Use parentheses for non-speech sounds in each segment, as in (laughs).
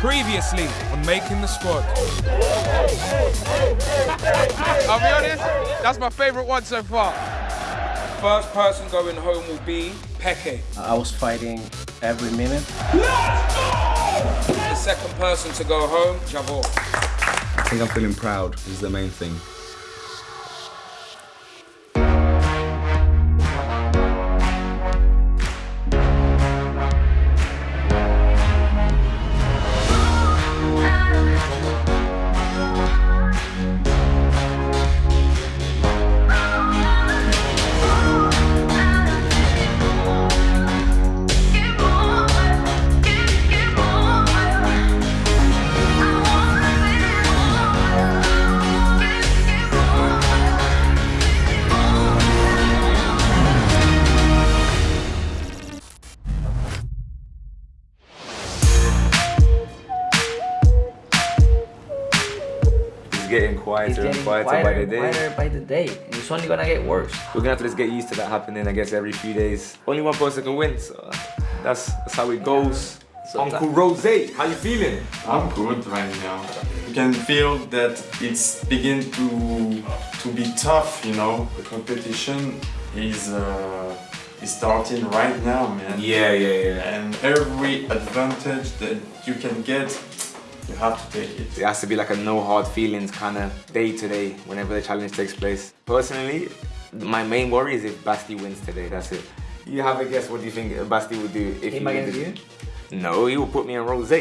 Previously on Making the Squad. I'll be honest, that's my favourite one so far. First person going home will be Peke. I was fighting every minute. The second person to go home, Javor. I think I'm feeling proud is the main thing. Quieter It's and getting quieter, quieter, by the day. quieter by the day. And it's only gonna get worse. We're gonna have to just get used to that happening, I guess, every few days. Only one person can win, so that's, that's how it goes. So Uncle Rose, how you feeling? I'm good right now. You can feel that it's begin to to be tough, you know. The competition is uh, is starting right now, man. Yeah, yeah, yeah. And every advantage that you can get, you have to take it. It has to be like a no hard feelings kind of day to day whenever the challenge takes place. Personally, my main worry is if Basti wins today, that's it. You have a guess what do you think Basti would do if Him he against wins? you? No, he will put me in Rose.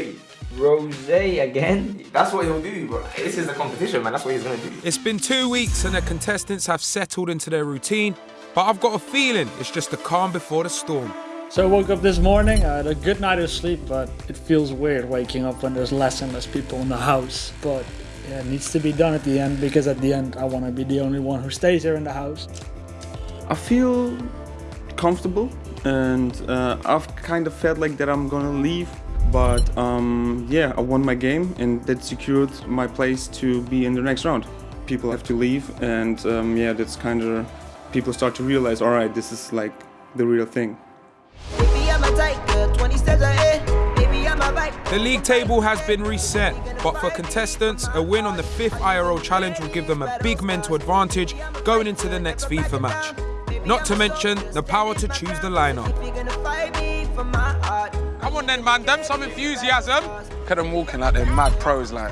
Rose again. That's what he'll do, bro. This is the competition, man. That's what he's gonna do. It's been two weeks and the contestants have settled into their routine, but I've got a feeling it's just the calm before the storm. So I woke up this morning, I had a good night of sleep, but it feels weird waking up when there's less and less people in the house. But yeah, it needs to be done at the end because at the end I want to be the only one who stays here in the house. I feel comfortable and uh, I've kind of felt like that I'm gonna leave but um, yeah I won my game and that secured my place to be in the next round. People have to leave and um, yeah that's kind of people start to realize all right this is like the real thing. The league table has been reset, but for contestants, a win on the fifth IRL challenge will give them a big mental advantage going into the next FIFA match. Not to mention the power to choose the lineup. Come on then, man, them some enthusiasm. Look at them walking like they're mad pros, like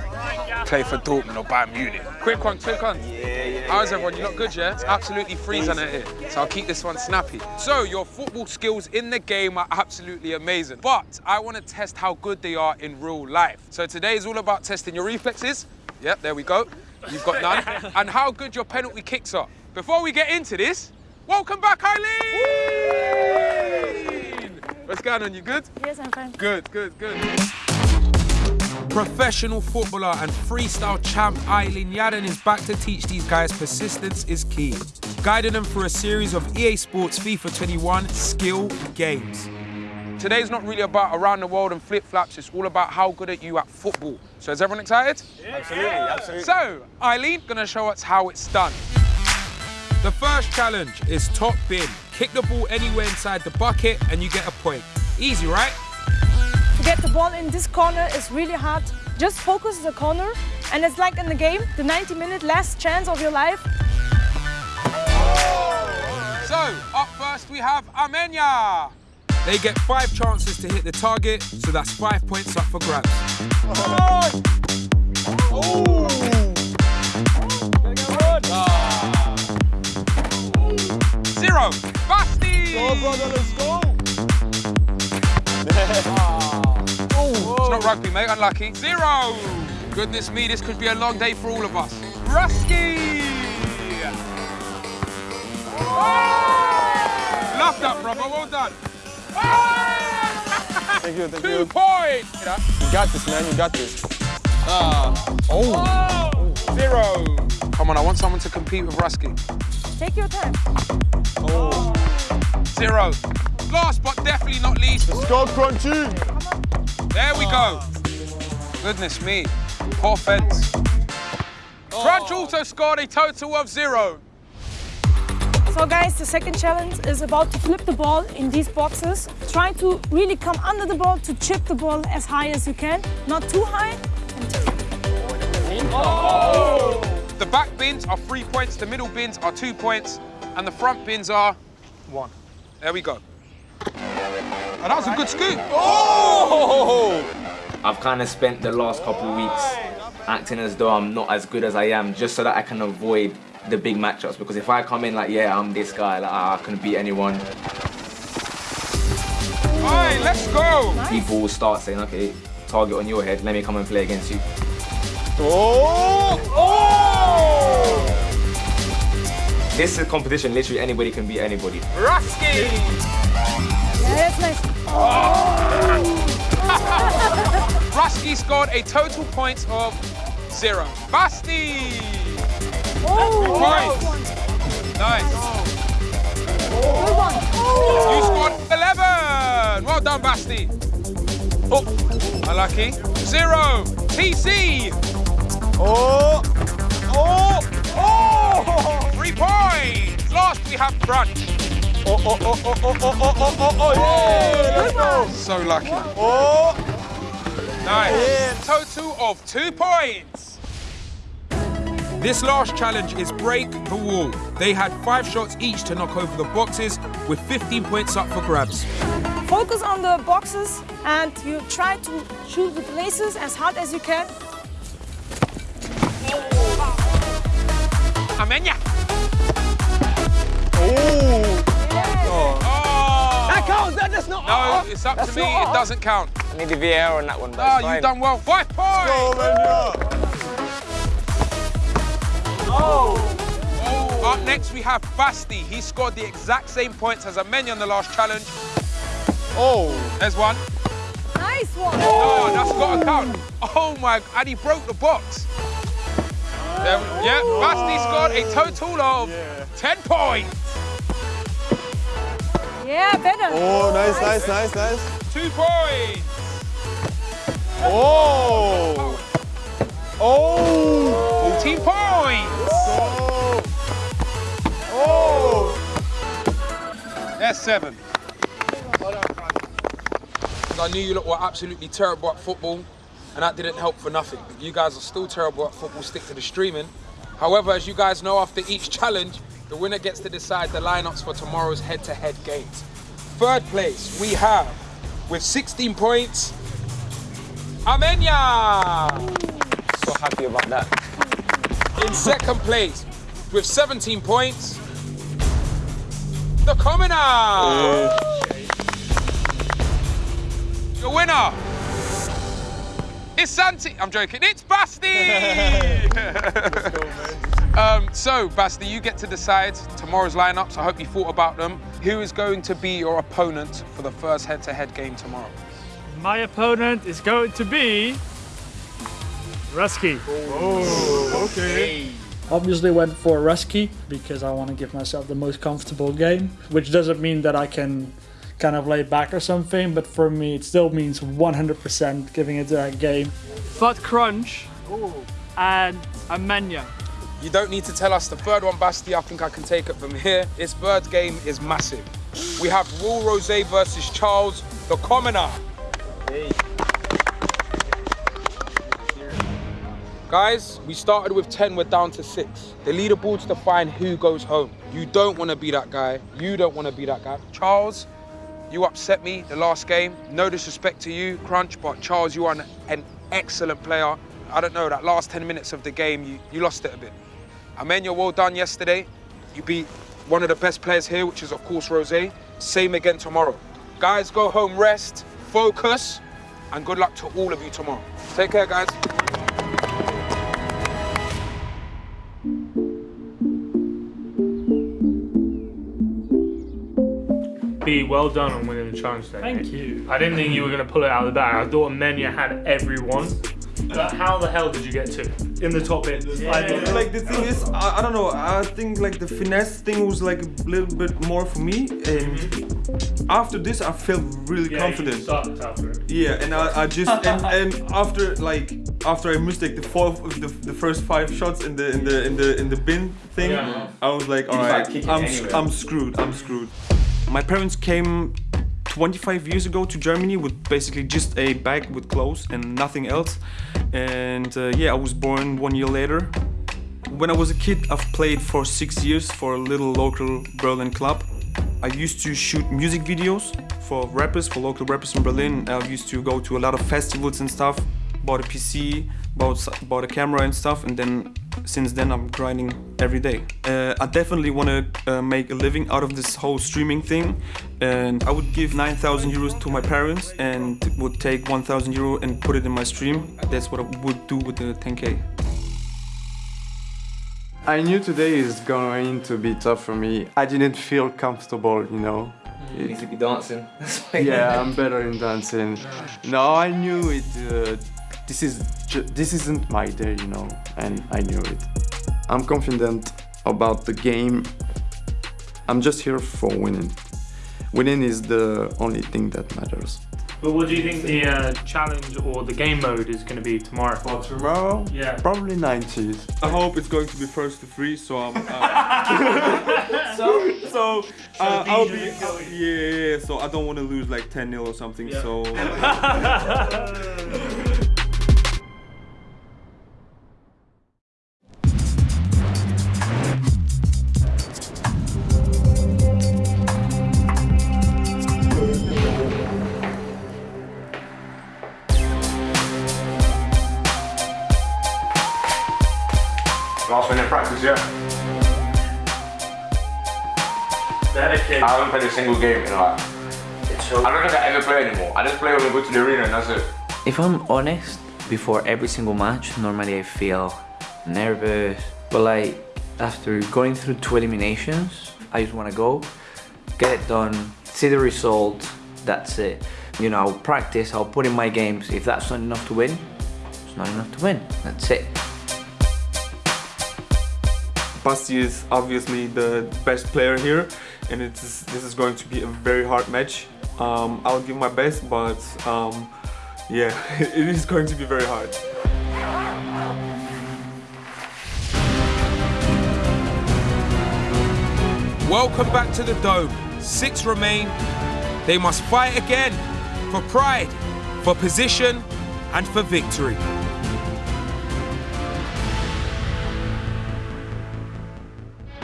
play for Dortmund or Bayern Munich. Quick one, quick one. Yeah, yeah. How's everyone? You're not good, yeah? It's absolutely freezing out here, so I'll keep this one snappy. So your football skills in the game are absolutely amazing, but I want to test how good they are in real life. So today is all about testing your reflexes. Yep, there we go. You've got none. (laughs) and how good your penalty kicks are. Before we get into this, welcome back, Aylin! What's going on? You good? Yes, I'm fine. Good, good, good. Professional footballer and freestyle champ Aylin Yaren is back to teach these guys persistence is key, guiding them through a series of EA Sports FIFA 21 skill games. Today's not really about around the world and flip-flaps, it's all about how good are you at football. So is everyone excited? Absolutely, absolutely. So, Eileen gonna show us how it's done. The first challenge is top bin. Kick the ball anywhere inside the bucket and you get a point. Easy, right? To get the ball in this corner is really hard. Just focus the corner, and it's like in the game, the 90 minute last chance of your life. So, up first we have Amenya. They get five chances to hit the target, so that's five points up for grabs. Zero. Basti. Go, brother, let's go. Ah. It's not rugby, mate. Unlucky. Zero. Goodness me, this could be a long day for all of us. Rusky. Ah. Love that, brother. Well done. Thank you, thank Two you. points. You got this, man. You got this. Ah. Oh. oh. Zero. Come on, I want someone to compete with Rusky. Take your time. Zero. Last but definitely not least. Let's go, Crunchy. There we go. Goodness me. Poor fence. Crunch oh. also scored a total of zero. So guys, the second challenge is about to flip the ball in these boxes. Try to really come under the ball to chip the ball as high as you can, not too high. The back bins are three points, the middle bins are two points, and the front bins are one. There we go. And that was a good scoop. Oh! I've kind of spent the last couple of weeks acting as though I'm not as good as I am, just so that I can avoid the big matchups. Because if I come in like, yeah, I'm this guy, like ah, I can beat anyone, All right, let's go. people will start saying, okay, target on your head, let me come and play against you. Oh! Oh! This is a competition, literally anybody can beat anybody. Rusky. Yeah, that's (laughs) nice. Rusky scored a total points of zero. Basti. Oh, Points. Nice. good one. You scored 11. Well done, Basti. Oh, unlucky. Zero. TC. Oh! Oh! Oh! Three points. Last we have Crunch. Oh, oh, oh, oh, oh, oh, oh, oh, oh, oh, yeah! Oh, Let's go! So lucky. Oh! Nice. Total of two points. This last challenge is break the wall. They had five shots each to knock over the boxes with 15 points up for grabs. Focus on the boxes and you try to shoot with laces as hard as you can. Amenya. Oh! Oh. That counts! That does not. No, it's up to me. not It doesn't count. I need the VAR on that one, but Oh, ah, you've done well. Five points. Go, Menya! Oh. Up next, we have Basti. He scored the exact same points as Amenya on the last challenge. Oh! There's one. Nice one. Oh, that's got to count. Oh my, and he broke the box. There, yeah, Basti scored a total of 10 points. Yeah, better. Oh, nice, nice, nice, nice. Two points. Oh! Oh! 14 points. Oh. oh! That's seven. I knew you lot were absolutely terrible at football, and that didn't help for nothing. You guys are still terrible at football, stick to the streaming. However, as you guys know, after each challenge, the winner gets to decide the lineups for tomorrow's head-to-head games. Third place, we have, with 16 points, Amenya! So happy about that. In second place, with 17 points, the Commoner! Your winner is Santi. I'm joking. It's Basti. (laughs) um, so, Basti, you get to decide tomorrow's lineups. I hope you thought about them. Who is going to be your opponent for the first head-to-head game tomorrow? My opponent is going to be Rusky. Oh, okay. Obviously went for Rusky because I want to give myself the most comfortable game, which doesn't mean that I can kind of lay back or something, but for me it still means 100% giving it that game. But Crunch and Amenya. You don't need to tell us the third one, Basti. I think I can take it from here. This third game is massive. We have Rule Rose versus Charles, the Commoner. Hey. Guys, we started with 10, we're down to six. The leaderboard's define who goes home. You don't want to be that guy. You don't want to be that guy. Charles, you upset me the last game. No disrespect to you, Crunch, but Charles, you are an, an excellent player. I don't know, that last 10 minutes of the game, you, you lost it a bit. Amenya, well done yesterday. You beat one of the best players here, which is, of course, Rose. Same again tomorrow. Guys, go home, rest, focus, and good luck to all of you tomorrow. Take care, guys. B, well done on winning the challenge day. Thank you. I didn't think you were going to pull it out of the bag. I thought Menya had everyone. But how the hell did you get to in the top eight? I. Like the thing is, I, I don't know. I think like the finesse thing was like a little bit more for me, and mm-hmm. after this, I felt really Yeah, confident. You after it. Yeah, and I, I just and, (laughs) and after like after I missed like the fourth, the, the first five shots in the in the in the in the bin thing, Yeah. I was like, all You right, I'm anyway. I'm screwed. I'm screwed. My parents came 25 years ago to Germany with basically just a bag with clothes and nothing else. And uh, yeah, I was born one year later. When I was a kid, I've played for six years for a little local Berlin club. I used to shoot music videos for rappers, for local rappers in Berlin. I used to go to a lot of festivals and stuff. Bought a PC, bought, bought a camera and stuff, and then since then I'm grinding every day. Uh, I definitely want to uh, make a living out of this whole streaming thing, and I would give 9,000 euros to my parents and would take 1,000 euro and put it in my stream. That's what I would do with the 10k. I knew today is going to be tough for me. I didn't feel comfortable, you know. You need to be dancing. (laughs) Yeah, I'm better in dancing. No, I knew it. Uh, this is this isn't my day, you know, and I knew it. I'm confident about the game. I'm just here for winning. Winning is the only thing that matters. But what do you think the uh, challenge or the game mode is going to be tomorrow? For tomorrow, Yeah. probably 90s. I hope it's going to be first to three, so I'm. Uh, (laughs) so, so uh, I'll be. uh, yeah, yeah, yeah. So I don't want to lose like 10 0 or something. So. (laughs) (laughs) single game in like. I don't think I ever play anymore. I just play when we go to the arena and that's it. If I'm honest, before every single match, normally I feel nervous. But like after going through two eliminations, I just want to go, get it done, see the result. That's it. You know, I'll practice. I'll put in my games. If that's not enough to win, it's not enough to win. That's it. Basti is obviously the best player here, and it's this is going to be a very hard match. Um, I'll give my best, but um, yeah, (laughs) it is going to be very hard. Welcome back to the Dome. Six remain. They must fight again for pride, for position, and for victory.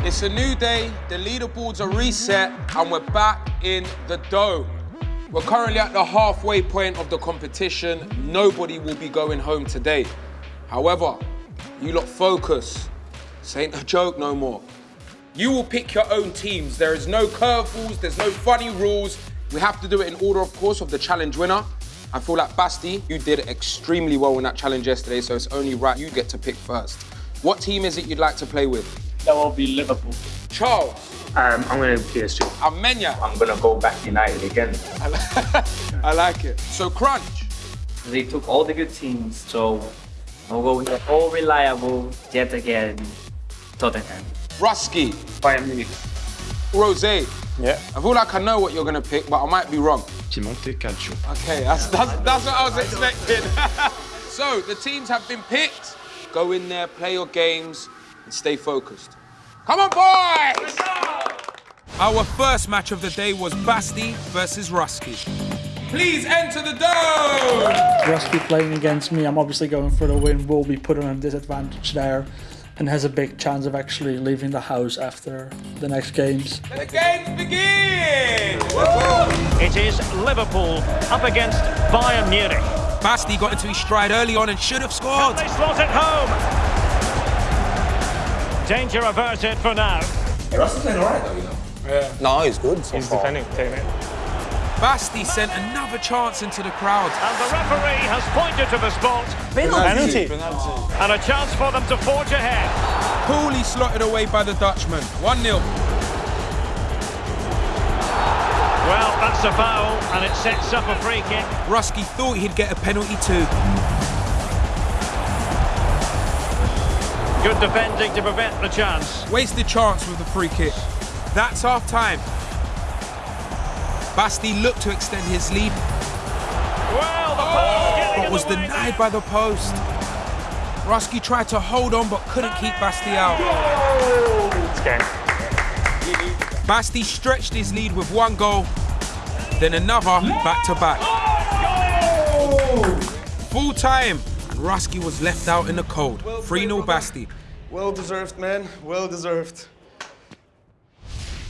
It's a new day, the leaderboards are reset, and we're back in the Dome. We're currently at the halfway point of the competition. Nobody will be going home today. However, you lot focus. This ain't a joke no more. You will pick your own teams. There is no curveballs, there's no funny rules. We have to do it in order, of course, of the challenge winner. I feel like Basti, you did extremely well in that challenge yesterday, so it's only right you get to pick first. What team is it you'd like to play with? That will be Liverpool. Charles. Um, I'm going to PSG. Amenya. I'm gonna go back United again. (laughs) I like it. So Crunch. They took all the good teams, so I'll go with the all reliable yet again Tottenham. Rusky. Bayern Munich. Rose. Yeah. I feel like I know what you're gonna pick, but I might be wrong. Piemonte Calcio. Okay, that's, that's, that's what I was expecting. (laughs) so, the teams have been picked. Go in there, play your games, and stay focused. Come on, boys! Our first match of the day was Basti versus Rusky. Please enter the dome! Rusky playing against me, I'm obviously going for the win, will be put on a disadvantage there and has a big chance of actually leaving the house after the next games. The games begin! It is Liverpool up against Bayern Munich. Basti got into his stride early on and should have scored. They slot it home. Danger averted for now. Russell's playing alright though, you know. Yeah. No, he's good so He's far. defending, taking it. Basti sent another chance into the crowd. And the referee has pointed to the spot. Penalty. And a chance for them to forge ahead. Poorly slotted away by the Dutchman. 1 0. Well, that's a foul, and it sets up a free kick. Rusky thought he'd get a penalty too. Good defending to prevent the chance. Wasted chance with the free kick. That's half time. Basti looked to extend his lead, Well, oh! getting but was way denied there. by the post. Rusky tried to hold on but couldn't keep Basti out. Basti stretched his lead with one goal, then another back to back. Full time, Rusky was left out in the cold. 3 0 Basti. Well deserved, man. Well deserved.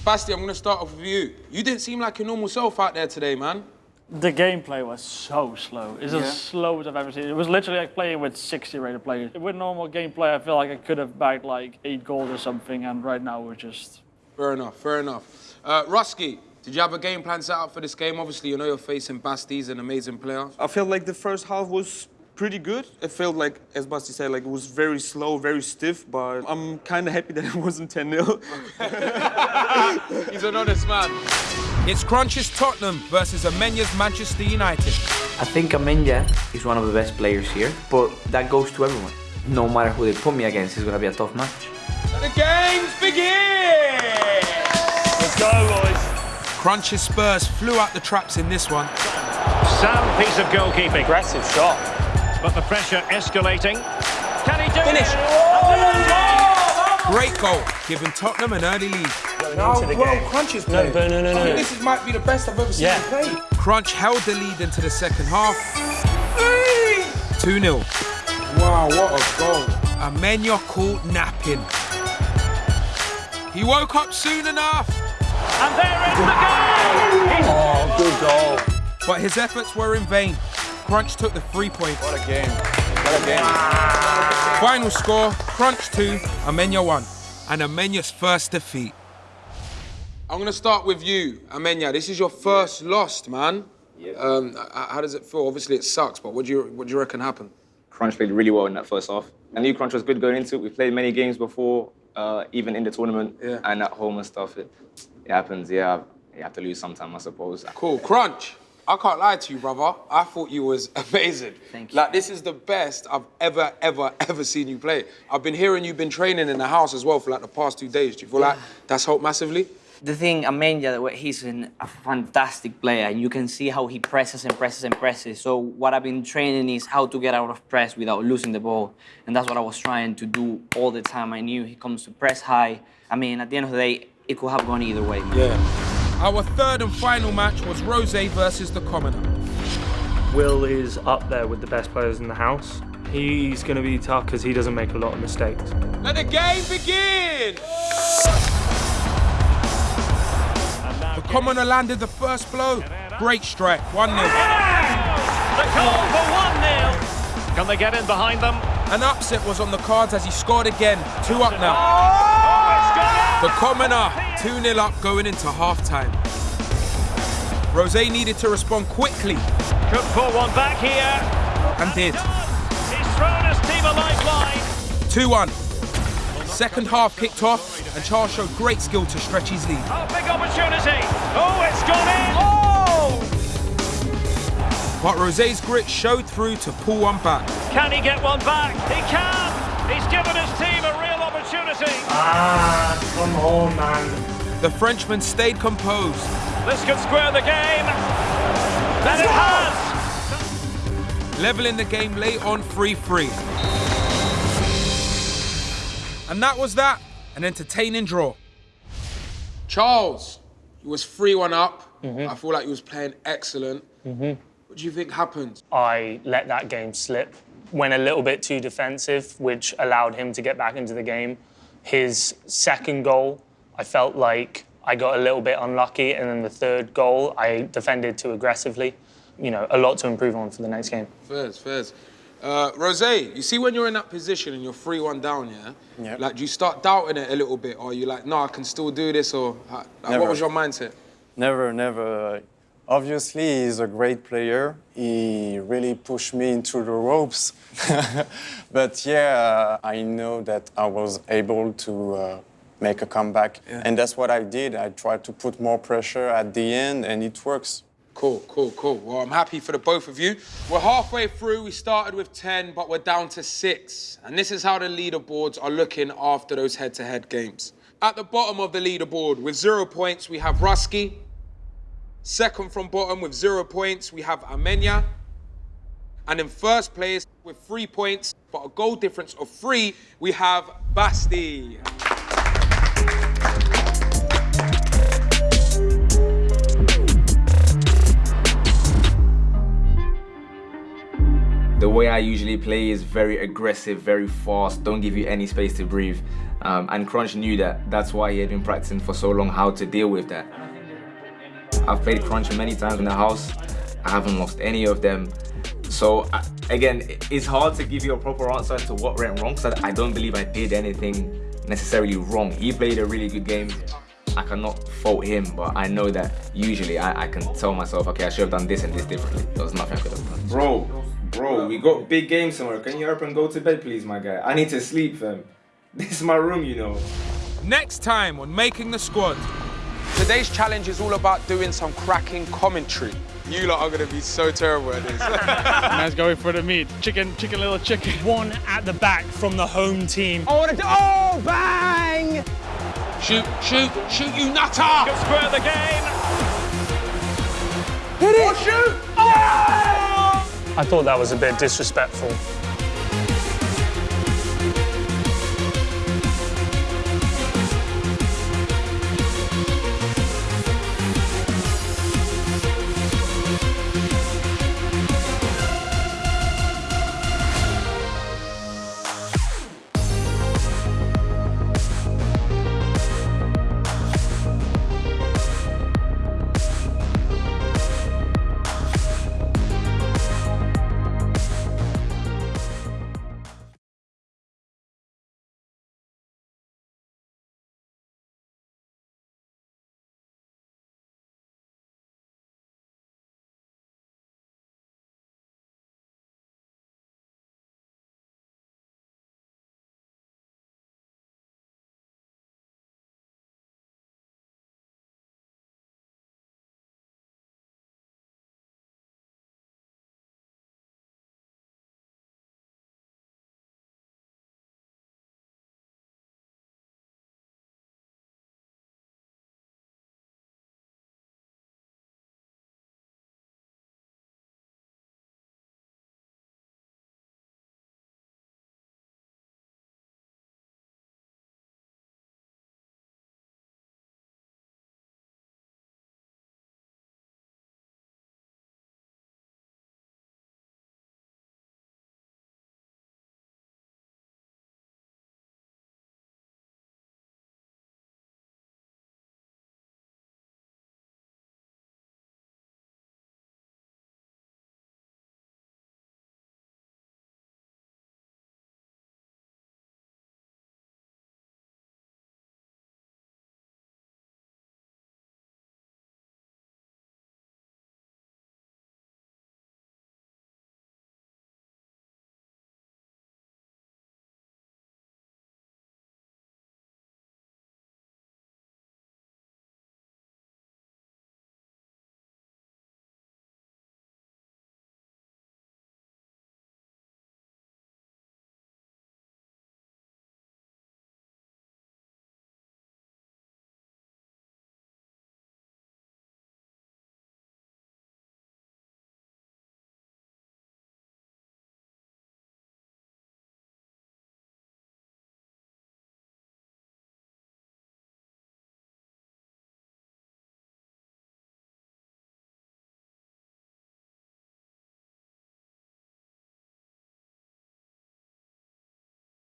Basti, I'm going to start off with you. You didn't seem like your normal self out there today, man. The gameplay was so slow. It's Yeah. as slow as I've ever seen. it. It was literally like playing with 60 rated players. With normal gameplay, I feel like I could have bagged like eight goals or something, and right now we're just. Fair enough, fair enough. Uh, Rusky, did you have a game plan set up for this game? Obviously, you know you're facing Basti, he's an amazing player. I feel like the first half was pretty good. It felt like, as Basti said, like it was very slow, very stiff, but I'm kind of happy that it (laughs) wasn't 10 0. He's an honest man. It's Crunch's Tottenham versus Amenya's Manchester United. I think Amenya is one of the best players here, but that goes to everyone. No matter who they put me against, it's gonna be a tough match. The games begin! Let's go, boys. Crunch's Spurs flew out the traps in this one. Sound piece of goalkeeping. Aggressive shot. But the pressure escalating. Can he do Finish. it? Oh! Great goal, giving Tottenham an early lead. How into the well. Crunch is No, playing. no, no, no, I no. think this might be the best I've ever seen Yeah. him play. Crunch held the lead into the second half. 2 0. Wow, what a goal. Amenya caught napping. He woke up soon enough, And there is the goal! Oh, good goal. but his efforts were in vain. Crunch took the three points. What a game. What a game. Final score Crunch 2, Amenya 1. And Amenya's first defeat. I'm going to start with you, Amenya. This is your first loss, man. Um, how does it feel? Obviously, it sucks, but what do you what do you reckon happened? Crunch played really well in that first half. I knew Crunch was good going into it. We played many games before, uh, even in the tournament Yeah. and at home and stuff. It, it happens, yeah. You have to lose sometime, I suppose. Cool, Crunch. I can't lie to you, brother. I thought you was (laughs) amazing. Thank you. Like this is the best I've ever, ever, ever seen you play. I've been hearing you've been training in the house as well for like the past two days. Do you feel like that's helped massively? the thing, Amenya, he's an, a fantastic player, and you can see how he presses and presses and presses. So what I've been training is how to get out of press without losing the ball, and that's what I was trying to do all the time. I knew he comes to press high. I mean, at the end of the day, it could have gone either way. Yeah. Our third and final match was Rose versus the Commoner. Will is up there with the best players in the house. He's going to be tough because he doesn't make a lot of mistakes. Let the game begin! The Commoner landed the first blow. Great strike, 1 0. The goal for 1-0. Can they get in behind them? An upset was on the cards as he scored again. Two up now. Oh, The Commoner, 2 0 up going into half time. Rose needed to respond quickly Could pull one back here. and did. He's thrown his team a lifeline. 2 1. Second half kicked off, and Charles showed great skill to stretch his lead. Oh, big opportunity. Oh, it's gone in. Oh! But Rose's grit showed through to pull one back. Can he get one back? He can. He's given his team a real opportunity. Ah, come on, man. The Frenchman stayed composed. This could square the game. And it has. leveling the game late on 3 3. And that was that. An entertaining draw. Charles, you was 3 1 up. Mm-hmm. I feel like you was playing excellent. Mm-hmm. What do you think happened? I let that game slip. Went a little bit too defensive, which allowed him to get back into the game. His second goal, I felt like I got a little bit unlucky, and then the third goal, I defended too aggressively. You know, a lot to improve on for the next game. Fairs, fairs. Uh, Rose, you see when you're in that position and you're 3 1 down, yeah? Yeah. Like, do you start doubting it a little bit? Or are you like, no, I can still do this? Or uh, like, what was your mindset? Never, never. Obviously, he's a great player. He really pushed me into the ropes. (laughs) but yeah, I know that I was able to uh, make a comeback. And that's what I did. I tried to put more pressure at the end, and it works. Cool, cool, cool. Well, I'm happy for the both of you. We're halfway through. We started with 10, but we're down to six. And this is how the leaderboards are looking after those head to head games. At the bottom of the leaderboard with zero points, we have Rusky. Second from bottom with zero points, we have Amenya. And in first place with three points, but a goal difference of three, we have Basti. The way I usually play is very aggressive, very fast, don't give you any space to breathe. Um, and Crunch knew that. That's why he had been practicing for so long how to deal with that. I've played Crunch many times in the house. I haven't lost any of them. So again, it's hard to give you a proper answer to what went wrong because I, I don't believe I did anything necessarily wrong. He played a really good game. I cannot fault him, but I know that usually I, I can tell myself, okay, I should have done this and this differently. There was nothing I could have done. Bro, bro, we got big games tomorrow. Can you up and go to bed, please, my guy? I need to sleep, fam. (laughs) This is my room, you know. Next time on Making the Squad. Today's challenge is all about doing some cracking commentary. You lot are gonna be so terrible at this. (laughs) Man's going for the meat. Chicken, chicken, little chicken. One at the back from the home team. I want to do. Oh, bang! Shoot, shoot, shoot, you nutter! Good square the game. Hit it! Oh, shoot! Oh! I thought that was a bit disrespectful.